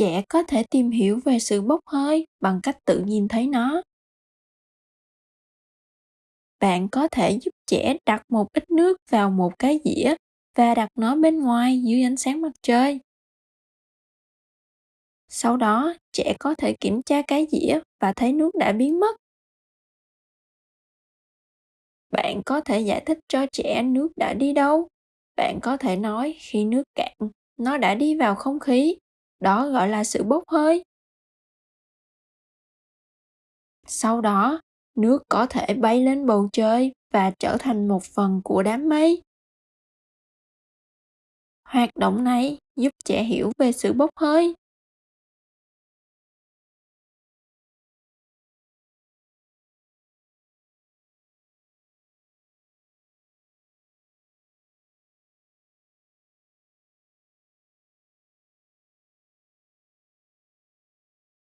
trẻ có thể tìm hiểu về sự bốc hơi bằng cách tự nhìn thấy nó. Bạn có thể giúp trẻ đặt một ít nước vào một cái dĩa và đặt nó bên ngoài dưới ánh sáng mặt trời. Sau đó, trẻ có thể kiểm tra cái dĩa và thấy nước đã biến mất. Bạn có thể giải thích cho trẻ nước đã đi đâu. Bạn có thể nói khi nước cạn, nó đã đi vào không khí đó gọi là sự bốc hơi. Sau đó, nước có thể bay lên bầu trời và trở thành một phần của đám mây. Hoạt động này giúp trẻ hiểu về sự bốc hơi.